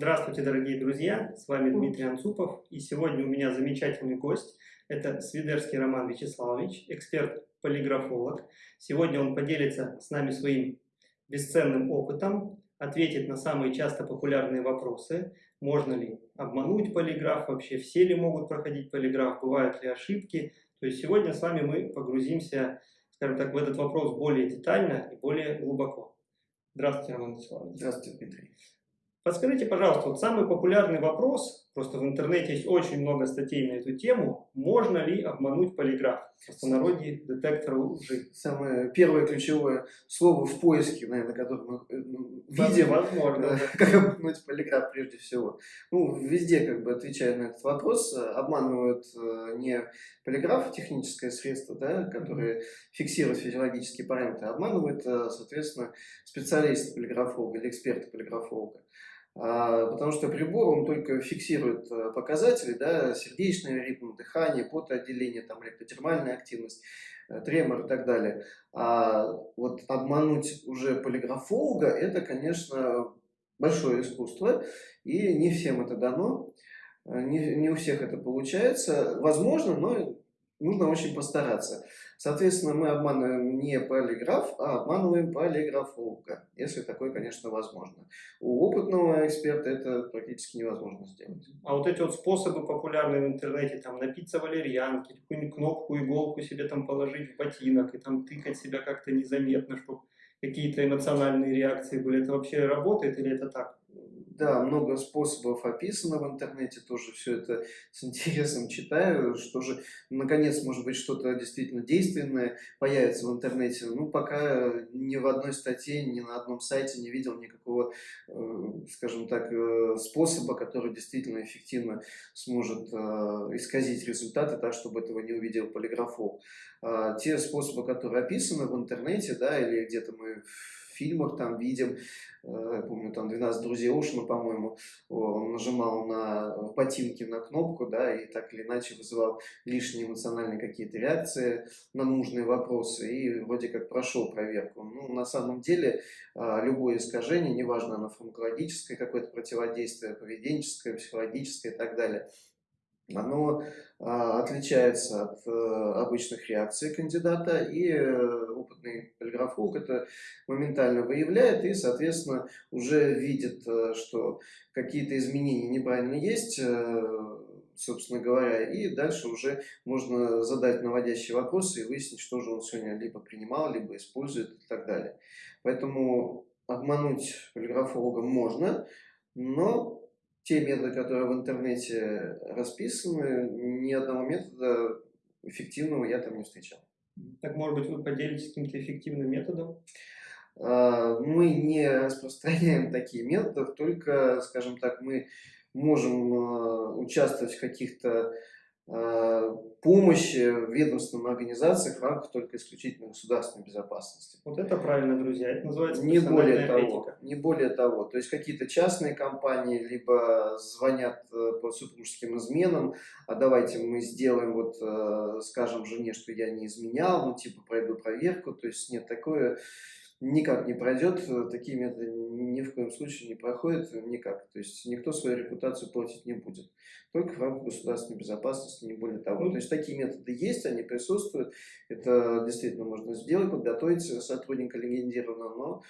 Здравствуйте, дорогие друзья! С вами Дмитрий Анцупов. И сегодня у меня замечательный гость. Это Свидерский Роман Вячеславович, эксперт-полиграфолог. Сегодня он поделится с нами своим бесценным опытом, ответит на самые часто популярные вопросы. Можно ли обмануть полиграф вообще? Все ли могут проходить полиграф? Бывают ли ошибки? То есть сегодня с вами мы погрузимся, скажем так, в этот вопрос более детально и более глубоко. Здравствуйте, Роман Вячеславович. Здравствуйте, Дмитрий. Подскажите, пожалуйста, вот самый популярный вопрос, просто в интернете есть очень много статей на эту тему, можно ли обмануть полиграф? В простонародье детектор лжи. Самое первое ключевое слово в поиске, наверное, которое мы э, ну, видим. Возможно. Как обмануть полиграф прежде всего. Ну, везде, как бы, отвечая на этот вопрос, обманывают э, не полиграф, техническое средство, да, которое фиксирует физиологические параметры, а обманывает, э, соответственно, специалиста полиграфолога или эксперта полиграфолога. А, потому что прибор, он только фиксирует э, показатели, да, сердечный ритм, дыхание, потоотделение, там, электротермальная активность, э, тремор и так далее. А вот обмануть уже полиграфолога, это, конечно, большое искусство, и не всем это дано, э, не, не у всех это получается. Возможно, но нужно очень постараться. Соответственно, мы обманываем не полиграф, а обманываем полиграфолога, если такое, конечно, возможно. У опытного эксперта это практически невозможно сделать. А вот эти вот способы популярные в интернете, там напиться валерьянки, какую-нибудь кнопку, иголку себе там положить в ботинок и там тыкать себя как-то незаметно, чтобы какие-то эмоциональные реакции были, это вообще работает или это так? Да, много способов описано в интернете, тоже все это с интересом читаю, что же, наконец, может быть, что-то действительно действенное появится в интернете. Ну, пока ни в одной статье, ни на одном сайте не видел никакого, э, скажем так, э, способа, который действительно эффективно сможет э, исказить результаты так, чтобы этого не увидел полиграфол. А те способы, которые описаны в интернете, да, или где-то мы фильмах там видим, э, помню, там 12 друзей Оушена, по-моему, он нажимал на ботинки на кнопку, да, и так или иначе вызывал лишние эмоциональные какие-то реакции на нужные вопросы, и вроде как прошел проверку. Ну, на самом деле, а, любое искажение, неважно, оно фармакологическое какое-то противодействие, поведенческое, психологическое и так далее – оно а, отличается от а, обычных реакций кандидата, и а, опытный полиграфолог это моментально выявляет и, соответственно, уже видит, а, что какие-то изменения неправильно есть, собственно говоря, и дальше уже можно задать наводящие вопросы и выяснить, что же он сегодня либо принимал, либо использует и так далее. Поэтому обмануть полиграфолога можно, но те методы, которые в интернете расписаны, ни одного метода эффективного я там не встречал. Так, может быть, вы поделитесь каким-то эффективным методом? А, мы не распространяем такие методы, только, скажем так, мы можем а, участвовать в каких-то помощи в ведомственных организациях в рамках только исключительно государственной безопасности. Вот это правильно, друзья, это называется не более того, Не более того, то есть какие-то частные компании либо звонят э, по супружеским изменам, а давайте мы сделаем, вот э, скажем жене, что я не изменял, ну типа пройду проверку, то есть нет, такое никак не пройдет, такие методы ни в коем случае не проходят никак. То есть никто свою репутацию платить не будет. Только в рамках государственной безопасности, не более того. То есть такие методы есть, они присутствуют. Это действительно можно сделать, подготовить сотрудника легендированного, но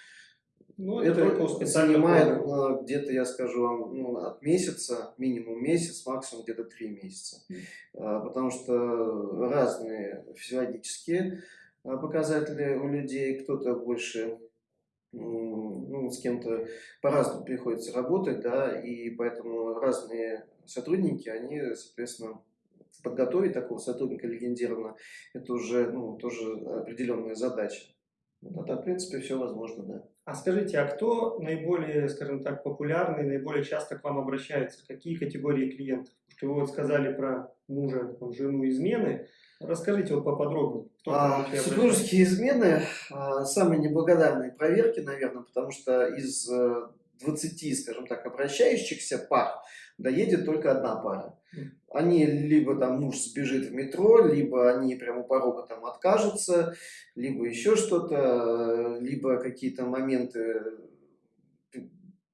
ну, это, это занимает ну, где-то, я скажу вам, ну, от месяца, минимум месяц, максимум где-то три месяца. Mm. Потому что разные физиологические а, показатели у людей, кто-то больше ну, с кем-то по-разному приходится работать, да, и поэтому разные сотрудники, они, соответственно, подготовить такого сотрудника легендированно, это уже, ну, тоже определенная задача. Вот, а в принципе, все возможно, да. А скажите, а кто наиболее, скажем так, популярный, наиболее часто к вам обращается? Какие категории клиентов? Что вы вот сказали про мужа, там, жену, измены. Расскажите вот поподробнее. Кто а, супружеские измены а, самые неблагодарные проверки, наверное, потому что из 20, э, скажем так, обращающихся пар доедет только одна пара. Они либо там муж сбежит в метро, либо они прямо у порога там откажутся, либо еще что-то, либо какие-то моменты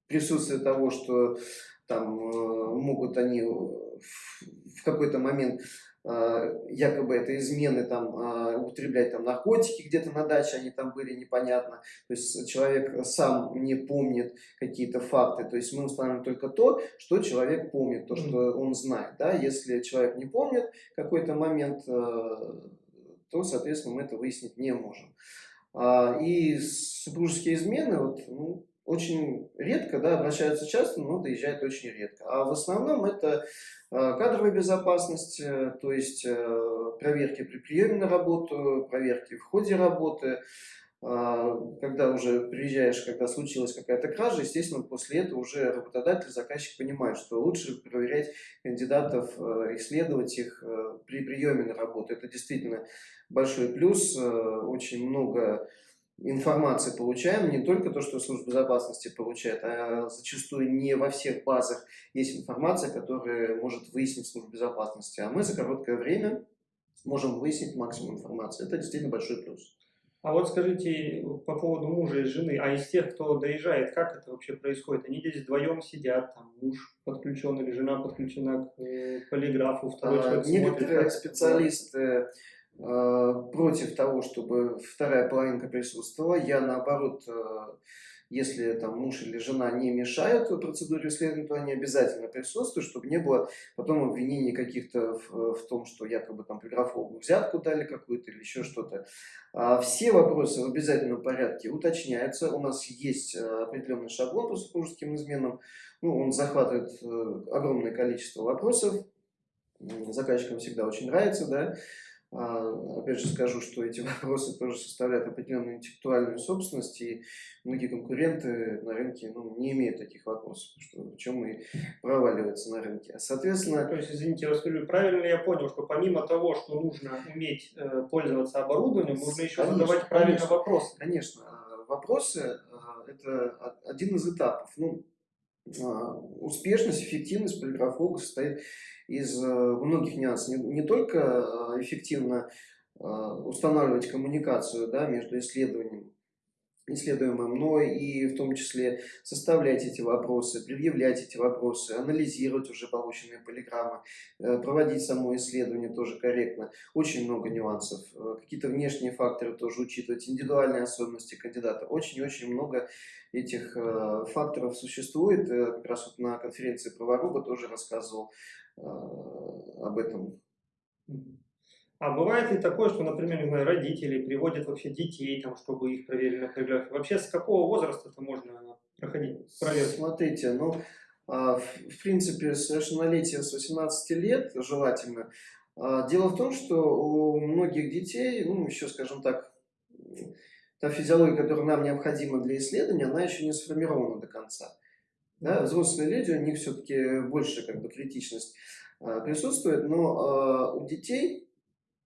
присутствие того, что там э, могут они в какой-то момент э, якобы это измены там э, употреблять там наркотики где-то на даче они там были непонятно. То есть человек сам не помнит какие-то факты. То есть мы устанавливаем только то что человек помнит то что он знает да. Если человек не помнит какой-то момент то соответственно мы это выяснить не можем. А, и супружеские измены вот ну, очень редко, да, обращаются часто, но доезжают очень редко. А в основном это а, кадровая безопасность, э, то есть э, проверки при приеме на работу, проверки в ходе работы, когда уже приезжаешь, когда случилась какая-то кража, естественно, после этого уже работодатель, заказчик понимает, что лучше проверять кандидатов, э, исследовать их при приеме на работу. Это действительно большой плюс, очень много информации получаем, не только то, что служба безопасности получает, а зачастую не во всех базах есть информация, которая может выяснить служба безопасности. А мы за короткое время можем выяснить максимум информации. Это действительно большой плюс. А вот скажите по поводу мужа и жены, а из тех, кто доезжает, как это вообще происходит? Они здесь вдвоем сидят, там муж подключен или жена подключена к э, полиграфу, второй а, человек Некоторые смотрит, специалисты Э, против того, чтобы вторая половинка присутствовала. Я наоборот, э, если там муж или жена не мешают процедуре исследования, то они обязательно присутствуют, чтобы не было потом обвинений каких-то в, в том, что якобы там полиграфологу взятку дали какую-то или еще что-то. А все вопросы в обязательном порядке уточняются. У нас есть э, определенный шаблон по супружеским изменам. Ну, он захватывает огромное количество вопросов. Заказчикам всегда очень нравится, да. А, опять же скажу, что эти вопросы тоже составляют определенную интеллектуальную собственность, и многие конкуренты на рынке ну, не имеют таких вопросов, что, в чем и проваливаются на рынке. А, соответственно... То есть, извините, расскажу, правильно я понял, что помимо того, что нужно уметь э, пользоваться оборудованием, нужно еще конечно, задавать правильно конечно, вопросы? Конечно. Вопросы – это один из этапов. Ну, успешность, эффективность полиграфолога состоит из э, многих нюансов. Не, не только э, эффективно э, устанавливать коммуникацию да, между исследованием, исследуемым, но и в том числе составлять эти вопросы, предъявлять эти вопросы, анализировать уже полученные полиграммы, проводить само исследование тоже корректно. Очень много нюансов. Какие-то внешние факторы тоже учитывать, индивидуальные особенности кандидата. Очень-очень много этих факторов существует. Как раз вот на конференции Праворуба тоже рассказывал об этом. А бывает ли такое, что, например, не знаю, родители приводят вообще детей, там, чтобы их проверили на полиграфе? Вообще с какого возраста это можно проходить проверку? Смотрите, ну, а, в принципе, совершеннолетие с 18 лет желательно. А, дело в том, что у многих детей, ну, еще, скажем так, та физиология, которая нам необходима для исследования, она еще не сформирована до конца. Да, взрослые люди, у них все-таки больше как бы критичность а, присутствует, но у детей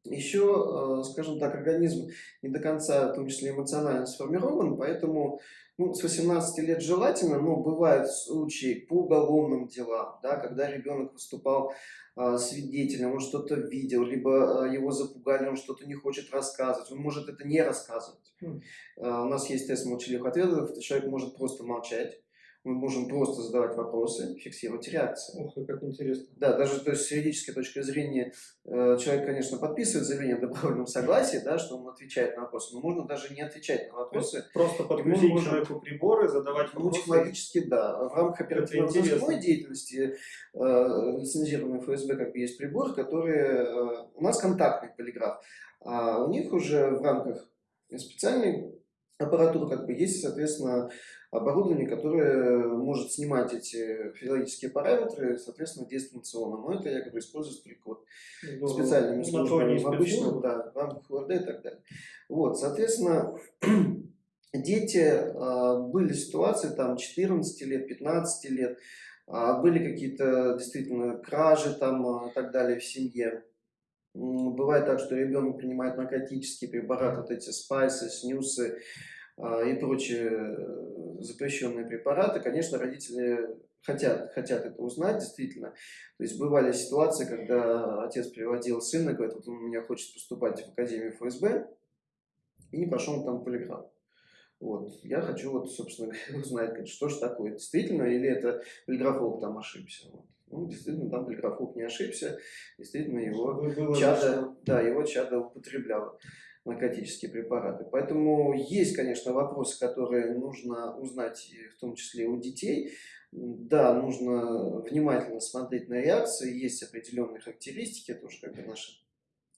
еще, а, скажем так, организм не до конца, в том числе эмоционально сформирован, поэтому ну, с 18 лет желательно, но бывают случаи по уголовным делам, да, когда ребенок выступал а, свидетелем, он что-то видел, либо а, его запугали, он что-то не хочет рассказывать, он может это не рассказывать. Mm. А, у нас есть тест молчаливых ответов, человек может просто молчать, мы можем просто задавать вопросы, фиксировать реакции. Ух, как интересно. Да, даже то есть, с юридической точки зрения э, человек, конечно, подписывает заявление о добровольном согласии, да, что он отвечает на вопросы, но можно даже не отвечать на вопросы. Просто подключить можем, человеку приборы, задавать вопросы. Ну, технологически, да. В рамках оперативно-розыскной деятельности э, лицензированный ФСБ как бы есть прибор, который... Э, у нас контактный полиграф, а у них уже в рамках специальной аппаратуры как бы есть, соответственно, оборудование, которое может снимать эти физиологические параметры, соответственно, дистанционно. Но это я говорю, используется только вот ну, специальными службами, в обычном, да, в рамках УРД и так далее. Вот, соответственно, дети, а, были ситуации там 14 лет, 15 лет, а, были какие-то действительно кражи там и а, так далее в семье. Бывает так, что ребенок принимает наркотические препараты, вот эти спайсы, снюсы, и прочие э, запрещенные препараты, конечно, родители хотят, хотят это узнать, действительно. То есть бывали ситуации, когда отец приводил сына, говорит, вот он у меня хочет поступать в Академию ФСБ, и не пошел там полиграф. Вот. Я хочу, вот, собственно узнать, что же такое, действительно, или это полиграфолог там ошибся. Вот. Ну, действительно, там полиграфолог не ошибся, действительно, его чадо, да, его чадо употребляло наркотические препараты. Поэтому есть, конечно, вопросы, которые нужно узнать, в том числе у детей. Да, нужно внимательно смотреть на реакции, есть определенные характеристики, это уже как бы наши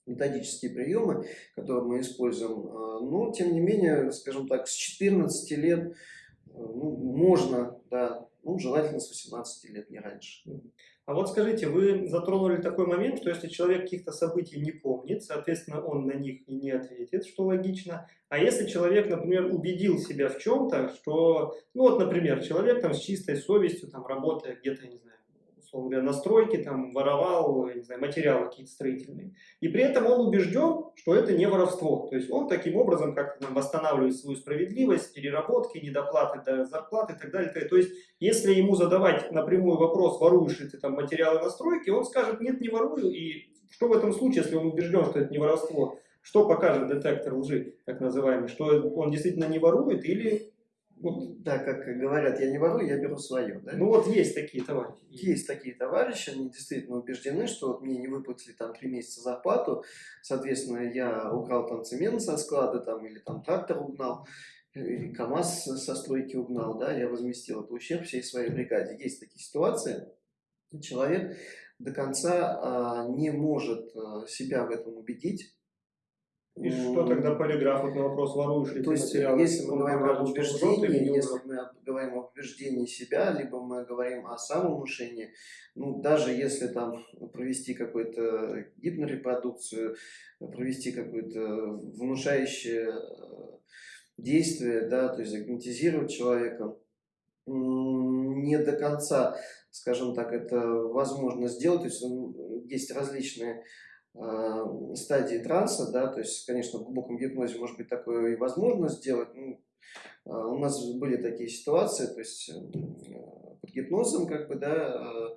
методические приемы, которые мы используем. А, но, тем не менее, скажем так, с 14 лет э, ну, можно, да, ну, желательно с 18 лет, не раньше. А вот скажите, вы затронули такой момент, что если человек каких-то событий не помнит, соответственно, он на них и не ответит, что логично. А если человек, например, убедил себя в чем-то, что, ну вот, например, человек там с чистой совестью, там, работая где-то, не знаю, условно говоря, на стройке, там, воровал, не знаю, материалы какие-то строительные. И при этом он убежден, что это не воровство. То есть он таким образом как-то восстанавливает свою справедливость, переработки, недоплаты до зарплаты и так далее. То есть если ему задавать напрямую вопрос, воруешь ли ты там материалы на стройке, он скажет, нет, не ворую. И что в этом случае, если он убежден, что это не воровство? Что покажет детектор лжи, так называемый? Что он действительно не ворует или вот, да, как говорят, я не ворую, я беру свое. Да? Ну вот есть такие товарищи. Есть такие товарищи, они действительно убеждены, что вот мне не выплатили там три месяца зарплату, соответственно, я украл там цемент со склада там, или там трактор угнал, или КАМАЗ со стройки угнал, да, я возместил этот ущерб всей своей бригаде. Есть такие ситуации, человек до конца а, не может а, себя в этом убедить, и что тогда полиграф вот на вопрос, воруешь ли То есть, материалы, если мы говорим об убеждении, если мы говорим об убеждении себя, либо мы говорим о самовнушении, ну, даже если там провести какую-то гипнорепродукцию, провести какое-то внушающее э, действие, да, то есть загипнотизировать человека, не до конца, скажем так, это возможно сделать, то есть есть различные а, стадии транса, да, то есть, конечно, в глубоком гипнозе может быть такое и возможно сделать. Ну, а, у нас были такие ситуации, то есть э, под гипнозом, как бы, да, а,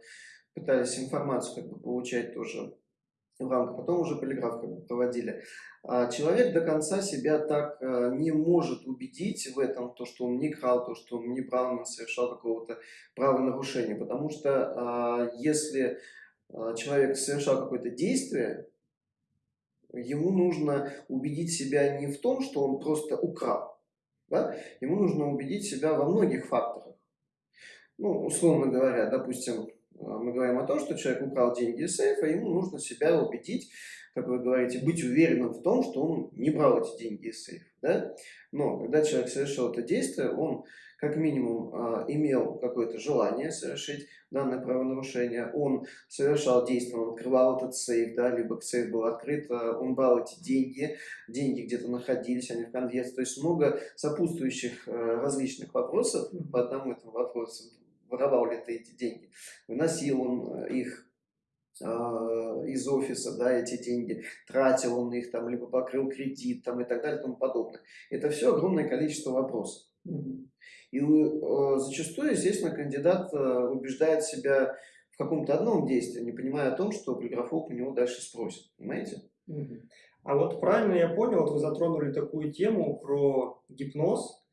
пытались информацию как бы получать тоже в рамках, потом уже полиграф как бы проводили. А человек до конца себя так не может убедить в этом, то, что он не крал, то, что он неправильно совершал какого-то правонарушения, потому что если а, человек совершал какое-то действие, ему нужно убедить себя не в том, что он просто украл. Да? Ему нужно убедить себя во многих факторах. Ну, условно говоря, допустим, а, мы говорим о том, что человек украл деньги из сейфа, ему нужно себя убедить, как вы говорите, быть уверенным в том, что он не брал эти деньги из сейфа. Да? Но когда человек совершил это действие, он как минимум а, имел какое-то желание совершить данное правонарушение, он совершал действие, он открывал этот сейф, да, либо сейф был открыт, а, он брал эти деньги, деньги где-то находились, они в конверте, то есть много сопутствующих а, различных вопросов по одному этому вопросу, воровал ли ты эти деньги, выносил он их из офиса, да, эти деньги, тратил он их там, либо покрыл кредит там и так далее и тому подобное. Это все огромное количество вопросов. И э, зачастую, естественно, кандидат э, убеждает себя в каком-то одном действии, не понимая о том, что полиграфолог у него дальше спросит. Понимаете? А вот правильно я понял, вот вы затронули такую тему про гипноз.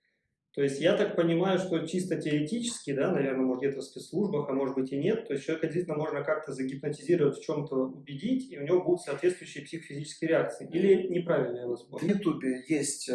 То есть я так понимаю, что чисто теоретически, да, наверное, может где-то в спецслужбах, а может быть и нет, то есть человека действительно можно как-то загипнотизировать, в чем-то убедить, и у него будут соответствующие психофизические реакции. Или неправильно я вас понял? В Ютубе есть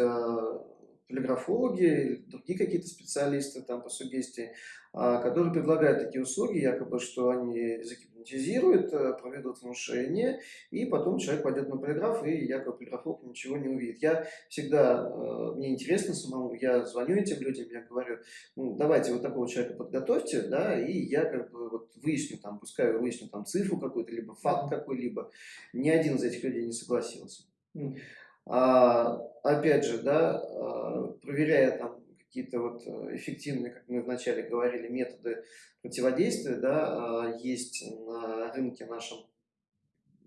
полиграфологи, другие какие-то специалисты там по сугестии, а, которые предлагают такие услуги, якобы, что они загипнотизируют, э, проведут внушение, и потом человек пойдет на полиграф, и якобы полиграфолог ничего не увидит. Я всегда, э, мне интересно самому, я звоню этим людям, я говорю, ну, давайте вот такого человека подготовьте, да, и я как бы вот выясню там, пускай выясню там цифру какую-то, либо факт какой-либо. Ни один из этих людей не согласился. А, опять же, да, а, проверяя там какие-то вот э, эффективные, как мы вначале говорили, методы противодействия, да, а, есть на рынке нашем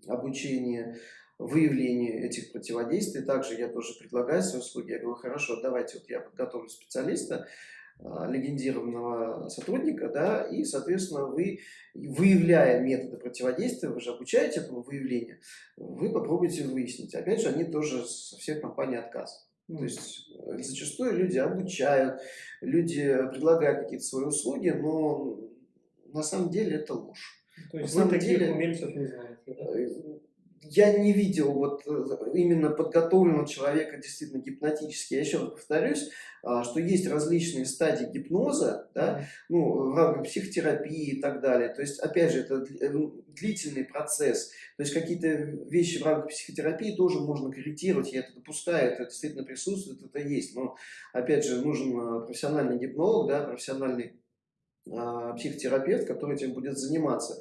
обучение выявление этих противодействий. Также я тоже предлагаю свои услуги. Я говорю, хорошо, давайте вот я подготовлю специалиста, легендированного сотрудника, да, и, соответственно, вы, выявляя методы противодействия, вы же обучаете этому выявлению, вы попробуйте выяснить. Опять же, они тоже со всех компаний отказ. То есть э, зачастую люди обучают, люди предлагают какие-то свои услуги, но на самом деле это ложь. То есть на самом таких деле, умельцев не знаете? да? Э, я не видел вот э, именно подготовленного человека действительно гипнотически. Я еще раз повторюсь, а, что есть различные стадии гипноза, да, ну, в рамках психотерапии и так далее. То есть, опять же, это э, длительный процесс. То есть, какие-то вещи в рамках психотерапии тоже можно корректировать, я это допускаю, это действительно присутствует, это есть. Но, опять же, нужен а, профессиональный гипнолог, да, профессиональный а, психотерапевт, который этим будет заниматься.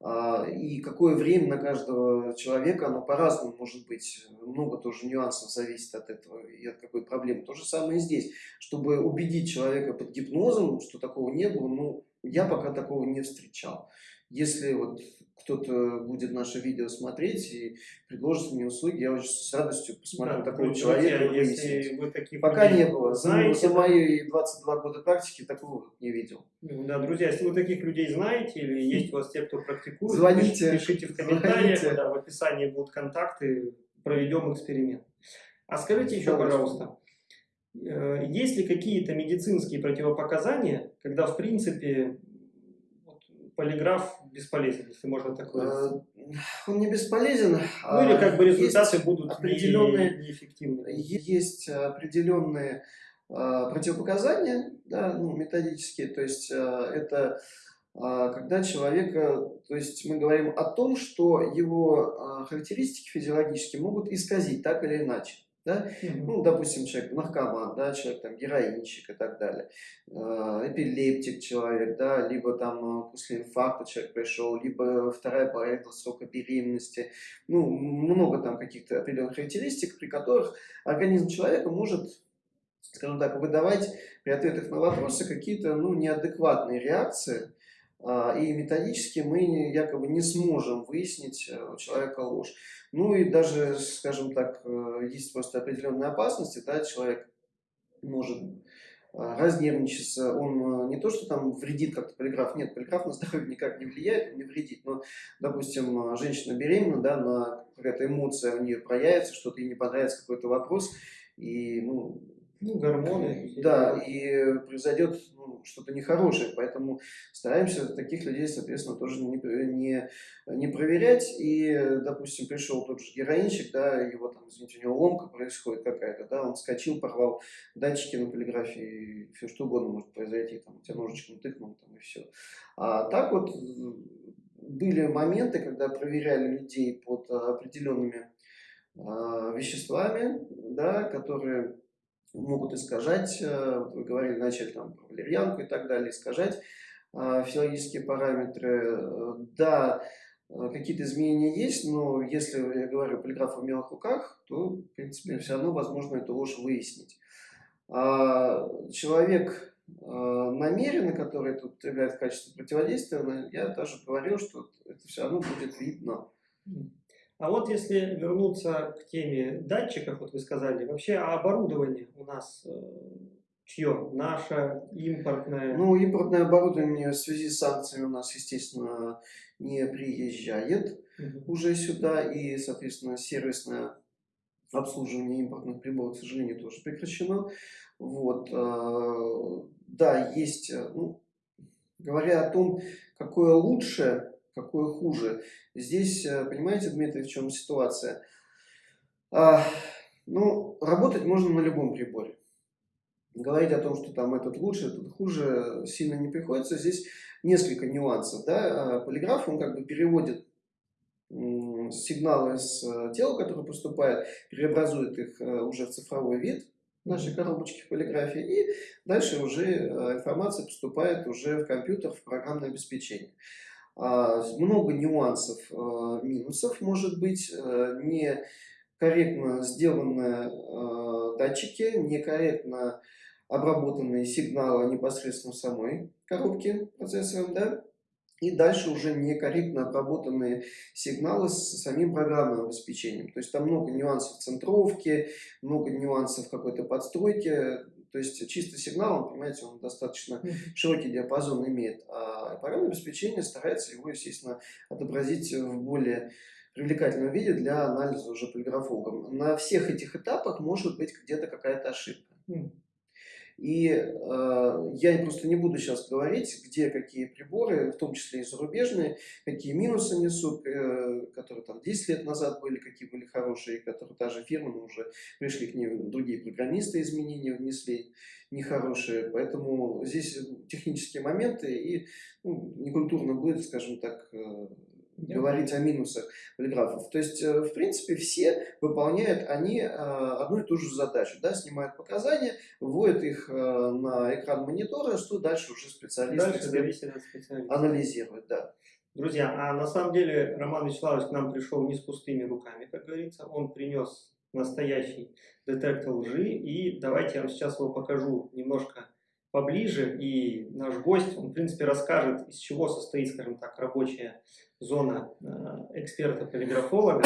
А, И какое время на каждого человека, оно по-разному может быть. Много тоже нюансов зависит от этого и от какой проблемы. То же самое и здесь. Чтобы убедить человека под гипнозом, что такого не было, ну, я пока такого не встречал. Если вот кто-то будет наше видео смотреть и предложит мне услуги, я очень с радостью посмотрю Да, такого человека. если вы таких Пока не было. За, знаете, за да, мои 22 года практики такого не видел. Ну Да, друзья, если вы таких людей знаете или есть у вас те, кто практикует, Звоните, пиш- пишите в комментариях, звоните. да, в описании будут контакты, проведем эксперимент. А скажите еще, Давайте. пожалуйста, э, есть ли какие-то медицинские противопоказания, когда, в принципе, полиграф бесполезен, если можно так выразиться? Э, Он не бесполезен. Ну или как бы а есть результаты будут определенные- не- неэффективны. Есть определенные а, противопоказания, да, ну, методические, то есть а, это а, когда человека, то есть мы говорим о том, что его а, характеристики физиологические могут исказить так или иначе. Да? Ну, допустим, человек наркоман, да, человек там героинщик и так далее, э, эпилептик человек, да, либо там э, после инфаркта человек пришел, либо вторая половина срока беременности, ну, много там каких-то определенных характеристик, при которых организм человека может, скажем так, выдавать при ответах на вопросы какие-то, ну, неадекватные реакции, и методически мы якобы не сможем выяснить э, у человека ложь. Ну и даже, скажем так, э, есть просто определенные опасности, да, человек может а, разнервничаться, он э, не то, что там вредит как-то полиграф, нет, полиграф на здоровье никак не влияет, не вредит, но, допустим, э, женщина беременна, да, на какая-то эмоция у нее проявится, что-то ей не понравится какой-то вопрос, и, ну, Ну, гормоны. да, и произойдет ну, что-то нехорошее, поэтому стараемся таких людей, соответственно, тоже не, не, не проверять. И, допустим, пришел тот же героинщик, да, его там, извините, у него ломка происходит какая-то, да, он вскочил, порвал датчики на полиграфии, все что угодно может произойти, там, тебя ножичком тыкнул, там, и все. А так вот были моменты, когда проверяли людей под определенными а, веществами, да, которые могут искажать, э, вы говорили, начали там про валерьянку и так далее, искажать а, физиологические параметры. Э, Да, э, какие-то изменения есть, но если я говорю полиграф в умелых руках, то, в принципе, все равно возможно эту ложь выяснить. А Человек э, намеренно, который это употребляет в качестве противодействия, я даже говорил, что это все равно будет видно. А вот если вернуться к теме датчиков, вот вы сказали, вообще а оборудование у нас э, чье? Наше, импортное? Ну, импортное оборудование в связи с санкциями у нас, естественно, не приезжает Мгм. уже сюда, и, соответственно, сервисное обслуживание импортных приборов, к сожалению, тоже прекращено. Вот, э, да, есть, э, ну, говоря о том, какое лучше, какое хуже, здесь, э, понимаете, Дмитрий, в чем ситуация? А, ну, работать можно на любом приборе. Говорить о том, что там этот лучше, этот хуже, сильно не приходится. Здесь несколько нюансов. Да? А, Полиграф, он как бы переводит сигналы с э, тела, которые поступают, преобразует их э, уже в цифровой вид нашей коробочки полиграфии, и дальше уже информация поступает уже в компьютер, в программное обеспечение. А, Много нюансов, э, минусов может быть, э, некорректно сделанные э, датчики, некорректно обработанные сигналы непосредственно в самой коробке процессором, да, и дальше уже некорректно обработанные сигналы с самим программным обеспечением. То есть там много нюансов центровки, много нюансов какой-то подстройки. То есть чистый сигнал, он, понимаете, он достаточно широкий диапазон имеет. А программное обеспечение старается его, естественно, отобразить в более привлекательном виде для анализа уже полиграфологом. На всех этих этапах может быть где-то какая-то ошибка. И э, я просто не буду сейчас говорить, где какие приборы, в том числе и зарубежные, какие минусы несут, э, которые там 10 лет назад были, какие были хорошие, которые та же фирма, но уже пришли к ним другие программисты, изменения внесли нехорошие. Поэтому здесь технические моменты и ну, некультурно будет, скажем так, э, говорить о минусах полиграфов. То есть, э, в принципе, все выполняют они э, одну и ту же задачу. Да, снимают показания, вводят их э, на экран монитора, что дальше уже специалист дальше специалиста. анализирует. Да. Друзья, а на самом деле Роман Вячеславович к нам пришел не с пустыми руками, как говорится. Он принес настоящий детектор лжи. И давайте я вам сейчас его покажу немножко поближе. И наш гость, он, в принципе, расскажет, из чего состоит, скажем так, рабочая зона э, эксперта-полиграфолога,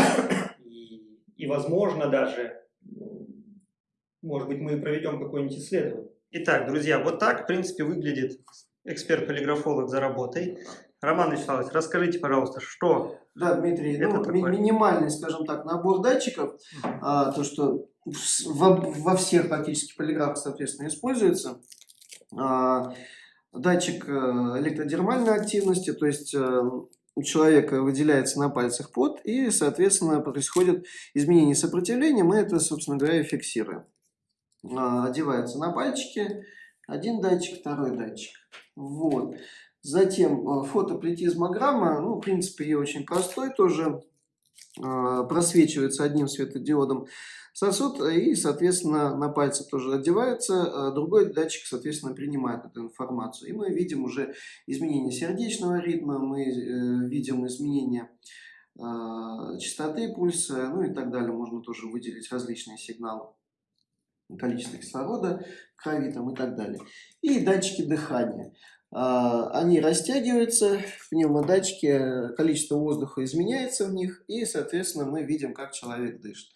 и, и, возможно, даже, может быть, мы проведем какое-нибудь исследование. Итак, друзья, вот так, в принципе, выглядит эксперт-полиграфолог за работой. Роман Вячеславович, расскажите, пожалуйста, что Да, Дмитрий, это ну, такое? минимальный, скажем так, набор датчиков, а, то, что во, во всех практически полиграфах, соответственно, используется. А, датчик э, электродермальной активности, то есть э, у человека выделяется на пальцах пот, и, соответственно, происходит изменение сопротивления, мы это, собственно говоря, фиксируем. А, одевается на пальчики, один датчик, второй датчик. Вот. Затем э, фотоплетизмограмма, ну, в принципе, ее очень простой тоже, а, просвечивается одним светодиодом сосуд и, соответственно, на пальце тоже одевается, а другой датчик, соответственно, принимает эту информацию. И мы видим уже изменение сердечного ритма, мы э, видим изменение а, частоты пульса, ну и так далее. Можно тоже выделить различные сигналы количество кислорода в крови там, и так далее. И датчики дыхания. А, они растягиваются, в пневмодатчике количество воздуха изменяется в них, и, соответственно, мы видим, как человек дышит.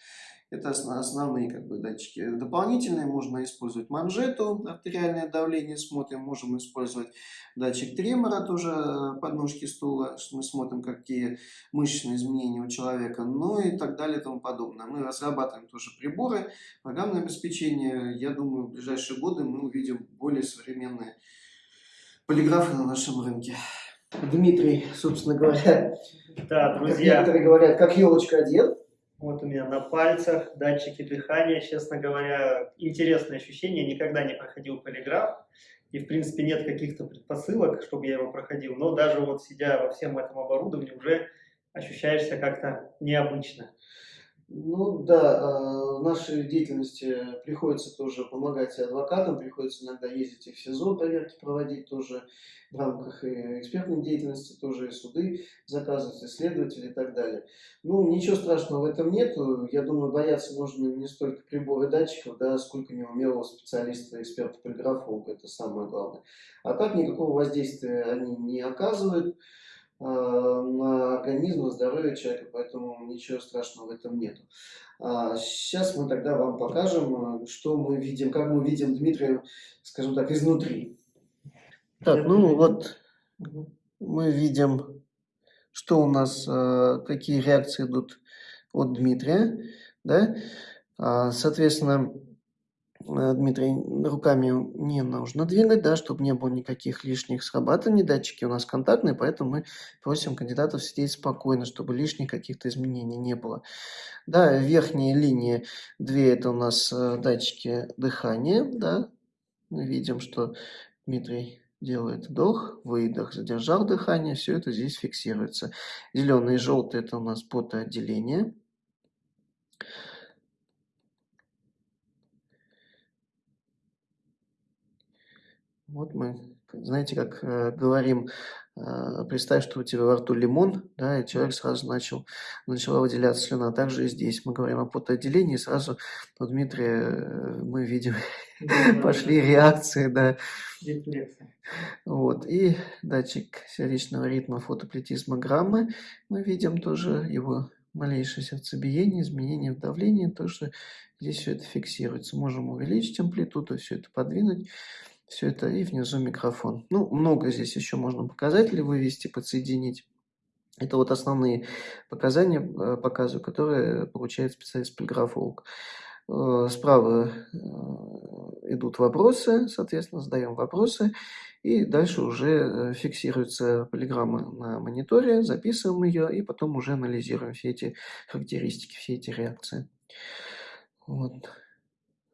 Это основные как бы, датчики. Дополнительные можно использовать манжету, артериальное давление смотрим, можем использовать датчик тремора, тоже э, подножки стула, мы смотрим, какие мышечные изменения у человека, ну и так далее и тому подобное. Мы разрабатываем тоже приборы, программное обеспечение. Я думаю, в ближайшие годы мы увидим более современные полиграфы на нашем рынке. Дмитрий, собственно говоря, да, друзья. как некоторые говорят, как елочка одет. Вот у меня на пальцах датчики дыхания, честно говоря, интересное ощущение, никогда не проходил полиграф, и в принципе нет каких-то предпосылок, чтобы я его проходил, но даже вот сидя во всем этом оборудовании уже ощущаешься как-то необычно. Ну да, в нашей деятельности приходится тоже помогать адвокатам, приходится иногда ездить и в СИЗО проверки проводить тоже в рамках экспертной деятельности, тоже и суды заказывать, исследователи и так далее. Ну, ничего страшного в этом нету. Я думаю, бояться нужно не столько приборы датчиков, да, сколько неумелого специалиста, эксперта полиграфолога, это самое главное. А так никакого воздействия они не оказывают. Э, на организм, на здоровье человека, поэтому ничего страшного в этом нет. Сейчас мы тогда вам покажем, э, что мы видим, как мы видим Дмитрия, скажем так, изнутри. Так, ну вот мы видим, что у нас, э, какие реакции идут от Дмитрия, да, а, соответственно, Э, Дмитрий, руками не нужно двигать, да, чтобы не было никаких лишних срабатываний. Датчики у нас контактные, поэтому мы просим кандидатов сидеть спокойно, чтобы лишних каких-то изменений не было. Да, верхние линии, две это у нас э, датчики дыхания, да. Мы видим, что Дмитрий делает вдох, выдох, задержал дыхание, все это здесь фиксируется. Зеленый и желтый это у нас потоотделение. Вот мы, знаете, как э, говорим, э, представь, что у тебя во рту лимон, да, и человек сразу начал, начала выделяться слюна. Также и здесь мы говорим о потоотделении, сразу у Дмитрия э, мы видим, пошли реакции, да. Вот, и датчик сердечного ритма фотоплетизмограммы, мы видим тоже его малейшее сердцебиение, изменение в давлении, то, что здесь все это фиксируется. Можем увеличить амплитуду, все это подвинуть все это, и внизу микрофон. Ну, много здесь еще можно показателей вывести, подсоединить. Это вот основные показания, э, показываю, которые получает специалист-полиграфолог. Э, справа э, идут вопросы, соответственно, задаем вопросы, и дальше уже фиксируется полиграмма на мониторе, записываем ее, и потом уже анализируем все эти характеристики, все эти реакции. Вот.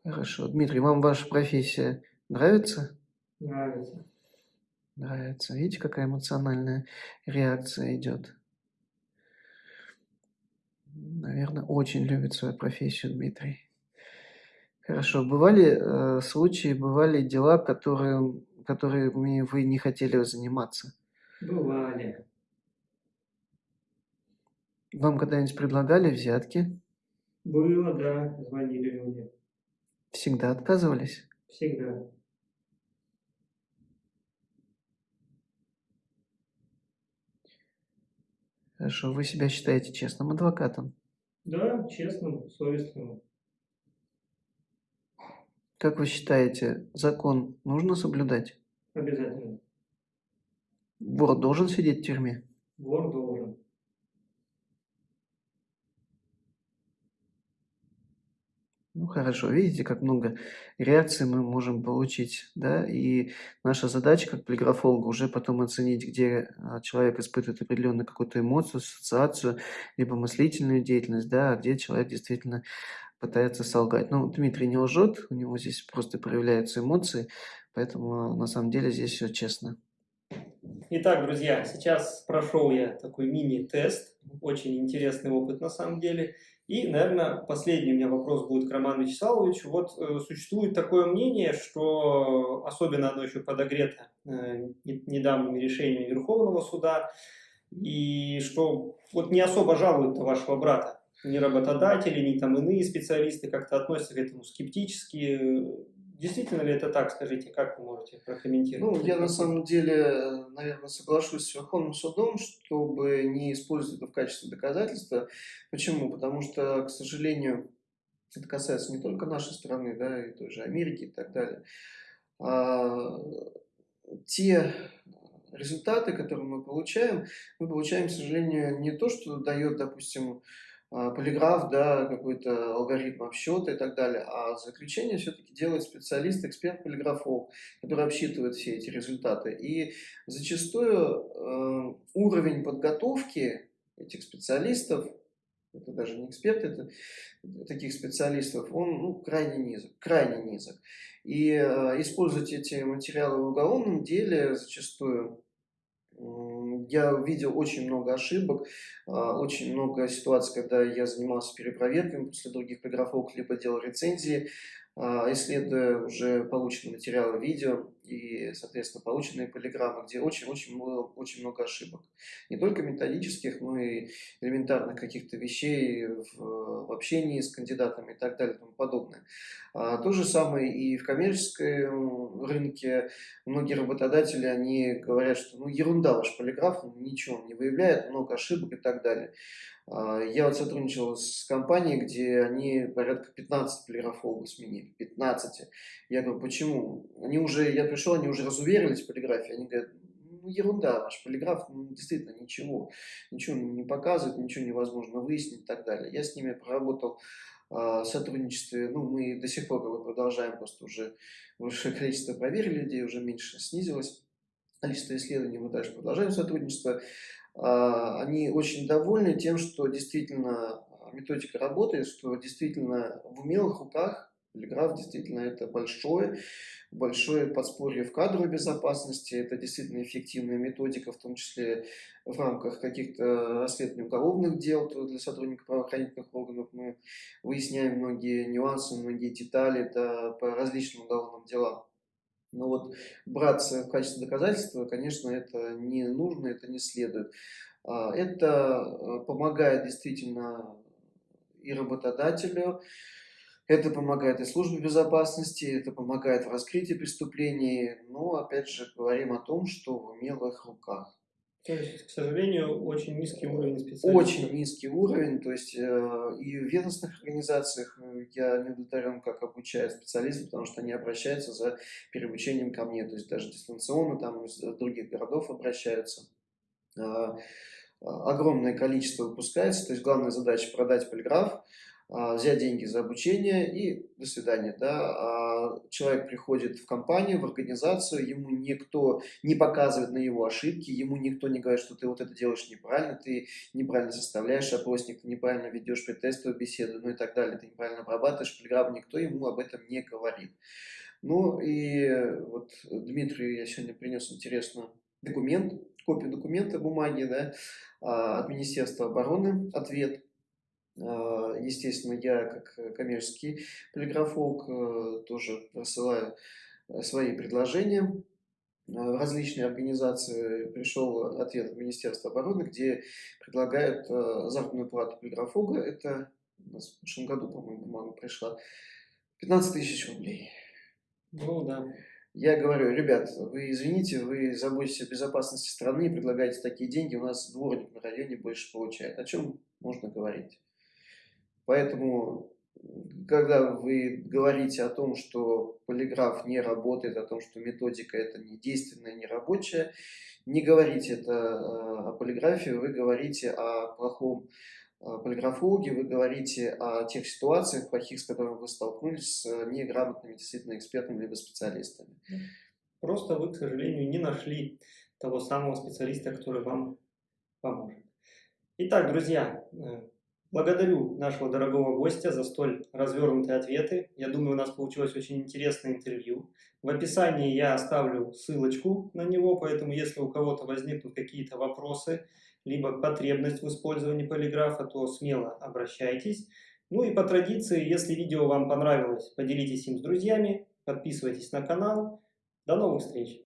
Хорошо. Дмитрий, вам ваша профессия нравится? Нравится. Нравится. Видите, какая эмоциональная реакция идет? Наверное, очень любит свою профессию Дмитрий. Хорошо. Бывали э, случаи, бывали дела, которые, которыми вы не хотели заниматься? Бывали. Вам когда-нибудь предлагали взятки? Было, да. Звонили люди. Всегда отказывались? Всегда. Хорошо. Вы себя считаете честным адвокатом? Да, честным, совестливым. Как вы считаете, закон нужно соблюдать? Обязательно. Вор должен сидеть в тюрьме? Вор должен. Ну хорошо, видите, как много реакций мы можем получить, да, и наша задача как полиграфолога уже потом оценить, где а, человек испытывает определенную какую-то эмоцию, ассоциацию, либо мыслительную деятельность, да, а где человек действительно пытается солгать. Ну, Дмитрий не лжет, у него здесь просто проявляются эмоции, поэтому на самом деле здесь все честно. Итак, друзья, сейчас прошел я такой мини-тест, очень интересный опыт на самом деле. И, наверное, последний у меня вопрос будет к Роману Вячеславовичу. Вот э, существует такое мнение, что особенно оно еще подогрето э, недавними решениями Верховного суда, и что вот не особо жалуют вашего брата. Ни работодатели, ни там иные специалисты как-то относятся к этому скептически. Действительно ли это так, скажите, как вы можете прокомментировать? Ну, я на самом деле, наверное, соглашусь с Верховным судом, чтобы не использовать это в качестве доказательства. Почему? Потому что, к сожалению, это касается не только нашей страны, да, и той же Америки и так далее. А, те результаты, которые мы получаем, мы получаем, к сожалению, не то, что дает, допустим, полиграф, да, какой-то алгоритм обсчета и так далее, а заключение все-таки делает специалист, эксперт полиграфов, который обсчитывает все эти результаты. И зачастую э, уровень подготовки этих специалистов, это даже не эксперты, это таких специалистов, он ну, крайне низок, крайне низок. И э, использовать эти материалы в уголовном деле зачастую я видел очень много ошибок, а, очень много ситуаций, когда я занимался перепроверками после других полиграфов, либо делал рецензии, исследуя уже полученные материалы видео и, соответственно, полученные полиграммы, где очень-очень много, очень много ошибок. Не только методических, но и элементарных каких-то вещей в, в общении с кандидатами и так далее и тому подобное. А, то же самое и в коммерческом рынке. Многие работодатели, они говорят, что ну ерунда ваш полиграф, ничего не выявляет, много ошибок и так далее. А, я вот сотрудничал с компанией, где они порядка 15 полиграфологов сменили. 15. Я говорю, почему? Они уже, я пришел, они уже разуверились в полиграфии. Они говорят, ну ерунда, ваш полиграф ну, действительно ничего, ничего не показывает, ничего невозможно выяснить и так далее. Я с ними проработал а, сотрудничестве, ну, мы до сих пор продолжаем, просто уже большее количество проверили людей, уже меньше снизилось количество исследований, мы дальше продолжаем сотрудничество. А, они очень довольны тем, что действительно методика работает, что действительно в умелых руках полиграф действительно это большое, большое подспорье в кадровой безопасности, это действительно эффективная методика, в том числе в рамках каких-то расследований уголовных дел для сотрудников правоохранительных органов. Мы выясняем многие нюансы, многие детали да, по различным уголовным делам. Но вот браться в качестве доказательства, конечно, это не нужно, это не следует. А, это э, помогает действительно и работодателю, это помогает и службе безопасности, это помогает в раскрытии преступлений, но опять же говорим о том, что в умелых руках. То есть, к сожалению, очень низкий уровень специалистов. Очень низкий уровень, то есть э, и в ведомственных организациях э, я не удовлетворен, как обучают специалистов, потому что они обращаются за переобучением ко мне, то есть даже дистанционно там из других городов обращаются. Э, огромное количество выпускается, то есть главная задача продать полиграф, взять деньги за обучение и до свидания. Да? А человек приходит в компанию, в организацию, ему никто не показывает на его ошибки, ему никто не говорит, что ты вот это делаешь неправильно, ты неправильно составляешь опросник, неправильно ведешь предтестовую беседу, ну и так далее, ты неправильно обрабатываешь полиграф, никто ему об этом не говорит. Ну и вот Дмитрию я сегодня принес интересный документ, копию документа бумаги да, а, от Министерства обороны, ответ а, естественно, я, как коммерческий полиграфолог, э, тоже рассылаю э, свои предложения в различные организации. Пришел ответ от Министерства обороны, где предлагают э, заработную плату полиграфолога. Это у нас в прошлом году, по-моему, бумага пришла. 15 тысяч рублей. Ну да. Я говорю, ребят, вы извините, вы заботитесь о безопасности страны и предлагаете такие деньги, у нас дворник на районе больше получает. О чем можно говорить? Поэтому, когда вы говорите о том, что полиграф не работает, о том, что методика это не действенная, не рабочая, не говорите это э, о полиграфии, вы говорите о плохом э, полиграфологе, вы говорите о тех ситуациях плохих, с которыми вы столкнулись с неграмотными действительно экспертами либо специалистами. Просто вы, к сожалению, не нашли того самого специалиста, который вам поможет. Итак, друзья, э, Благодарю нашего дорогого гостя за столь развернутые ответы. Я думаю, у нас получилось очень интересное интервью. В описании я оставлю ссылочку на него, поэтому если у кого-то возникнут какие-то вопросы, либо потребность в использовании полиграфа, то смело обращайтесь. Ну и по традиции, если видео вам понравилось, поделитесь им с друзьями, подписывайтесь на канал. До новых встреч!